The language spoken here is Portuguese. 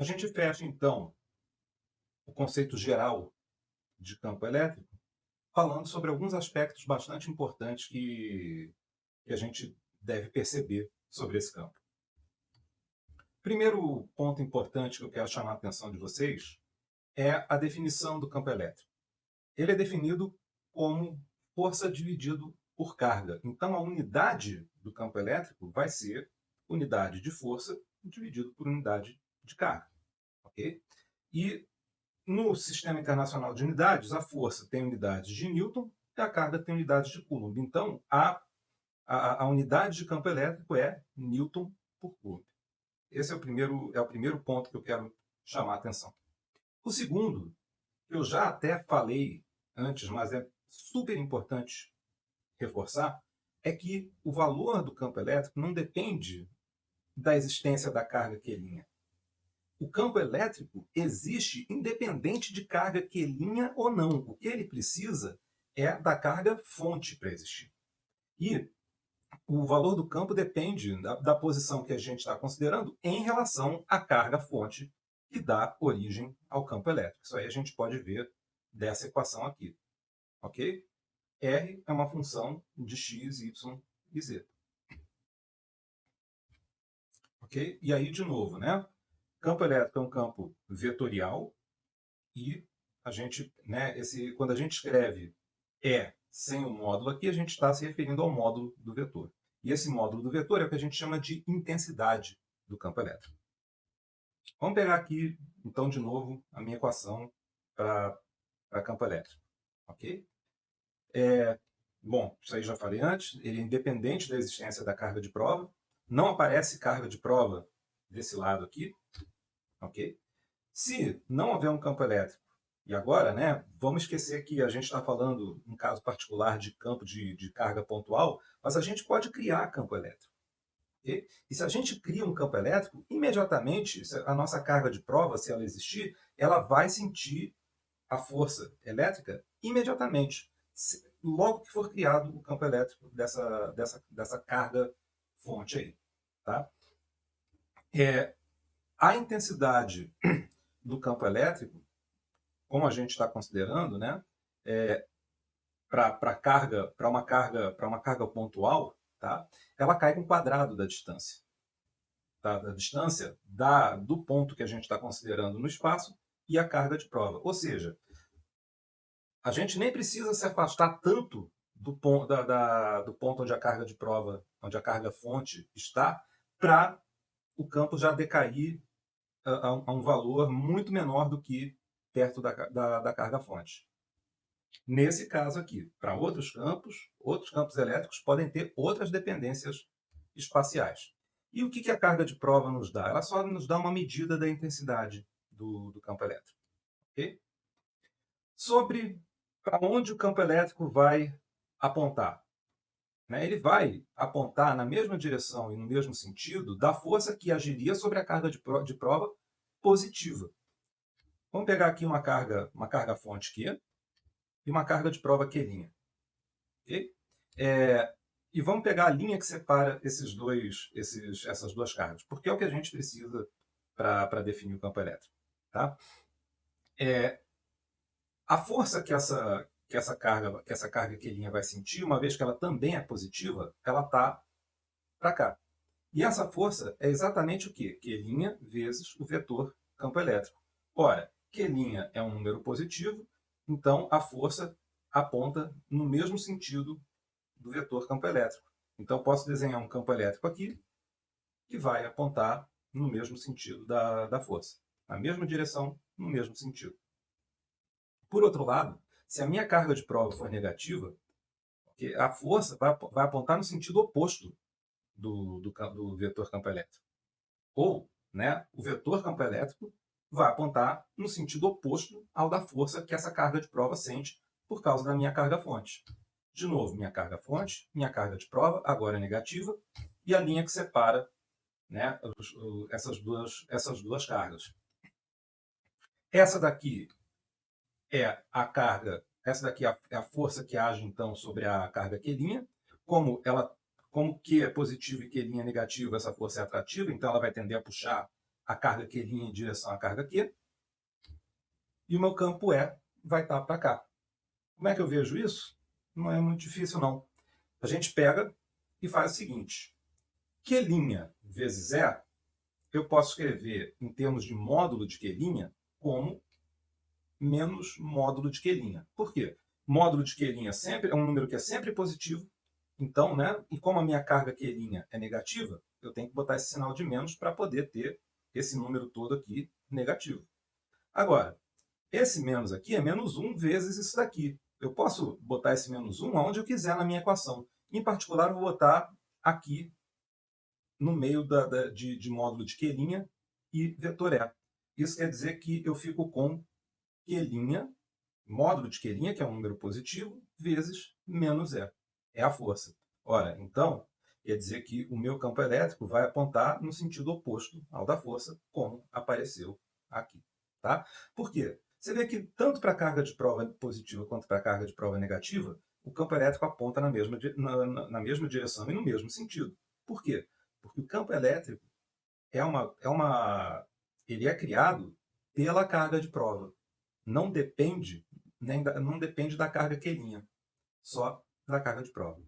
A gente fecha, então, o conceito geral de campo elétrico, falando sobre alguns aspectos bastante importantes que, que a gente deve perceber sobre esse campo. Primeiro ponto importante que eu quero chamar a atenção de vocês é a definição do campo elétrico. Ele é definido como força dividido por carga. Então, a unidade do campo elétrico vai ser unidade de força dividido por unidade de carga. Okay? E no Sistema Internacional de Unidades, a força tem unidades de Newton e a carga tem unidades de Coulomb. Então, a, a, a unidade de campo elétrico é Newton por Coulomb. Esse é o, primeiro, é o primeiro ponto que eu quero chamar a atenção. O segundo, eu já até falei antes, mas é super importante reforçar, é que o valor do campo elétrico não depende da existência da carga quelinha. O campo elétrico existe independente de carga quelinha ou não. O que ele precisa é da carga fonte para existir. E o valor do campo depende da, da posição que a gente está considerando em relação à carga fonte que dá origem ao campo elétrico. Isso aí a gente pode ver dessa equação aqui. Ok? R é uma função de x, y e z. Ok? E aí, de novo, né? Campo elétrico é um campo vetorial e a gente, né, esse, quando a gente escreve E sem o módulo aqui, a gente está se referindo ao módulo do vetor. E esse módulo do vetor é o que a gente chama de intensidade do campo elétrico. Vamos pegar aqui, então, de novo, a minha equação para campo elétrico. Ok? É, bom, isso aí já falei antes, ele é independente da existência da carga de prova. Não aparece carga de prova desse lado aqui, ok? Se não houver um campo elétrico, e agora, né, vamos esquecer que a gente está falando, um caso particular, de campo de, de carga pontual, mas a gente pode criar campo elétrico. Okay? E se a gente cria um campo elétrico, imediatamente, a nossa carga de prova, se ela existir, ela vai sentir a força elétrica imediatamente, logo que for criado o campo elétrico dessa, dessa, dessa carga fonte aí. Tá? É, a intensidade do campo elétrico, como a gente está considerando, né, é, para carga, para uma carga, para uma carga pontual, tá, ela cai com o quadrado da distância, tá, da distância da, do ponto que a gente está considerando no espaço e a carga de prova. Ou seja, a gente nem precisa se afastar tanto do ponto, da, da, do ponto onde a carga de prova, onde a carga fonte está, para o campo já decair a, a, um valor muito menor do que perto da, da, da carga fonte. Nesse caso aqui, para outros campos, outros campos elétricos podem ter outras dependências espaciais. E o que, que a carga de prova nos dá? Ela só nos dá uma medida da intensidade do, do campo elétrico. Okay? Sobre para onde o campo elétrico vai apontar. Né? Ele vai apontar na mesma direção e no mesmo sentido da força que agiria sobre a carga de, de prova positiva. Vamos pegar aqui uma carga, uma carga fonte Q e uma carga de prova Q'. Okay? É, e vamos pegar a linha que separa esses dois, esses, essas duas cargas, porque é o que a gente precisa para definir o campo elétrico. Tá? É, a força que essa, que essa carga, que essa carga Q' vai sentir, uma vez que ela também é positiva, ela está para cá. E essa força é exatamente o quê? Q' vezes o vetor campo elétrico. Ora, Q' é um número positivo, então a força aponta no mesmo sentido do vetor campo elétrico. Então posso desenhar um campo elétrico aqui que vai apontar no mesmo sentido da, da força. Na mesma direção, no mesmo sentido. Por outro lado, se a minha carga de prova for negativa, a força vai, apontar no sentido oposto do, do, do vetor campo elétrico. Ou né, o vetor campo elétrico vai apontar no sentido oposto ao da força que essa carga de prova sente por causa da minha carga fonte. De novo, minha carga fonte, minha carga de prova, agora é negativa, e a linha que separa né, essas, duas, essas duas cargas. Essa daqui é a carga, essa daqui é, é a força que age então sobre a carga Q'. Como, ela, como Q é positivo e Q' é negativo, essa força é atrativa, então ela vai tender a puxar a carga Q' em direção à carga Q, e o meu campo E vai estar para cá. Como é que eu vejo isso? Não é muito difícil, não. A gente pega e faz o seguinte. Q' vezes E, eu posso escrever em termos de módulo de Q' como menos módulo de Q'. Por quê? Módulo de Q' é, sempre, é um número que é sempre positivo, então, né, e como a minha carga Q' é negativa, eu tenho que botar esse sinal de menos para poder ter esse número todo aqui negativo. Agora, esse menos aqui é menos 1 vezes isso daqui. Eu posso botar esse menos 1 aonde eu quiser na minha equação. Em particular, eu vou botar aqui no meio da, da, de, de módulo de Q' e vetor E. Isso quer dizer que eu fico com Q', módulo de Q', que é um número positivo, vezes menos E. É a força. Ora, então, quer dizer que o meu campo elétrico vai apontar no sentido oposto ao da força, como apareceu aqui. Tá? Por quê? Você vê que tanto para a carga de prova positiva quanto para a carga de prova negativa, o campo elétrico aponta na mesma, na, na mesma direção e no mesmo sentido. Por quê? Porque o campo elétrico é uma, é uma, ele é criado pela carga de prova. Não depende, nem da, não depende da carga queirinha, só da carga de prova.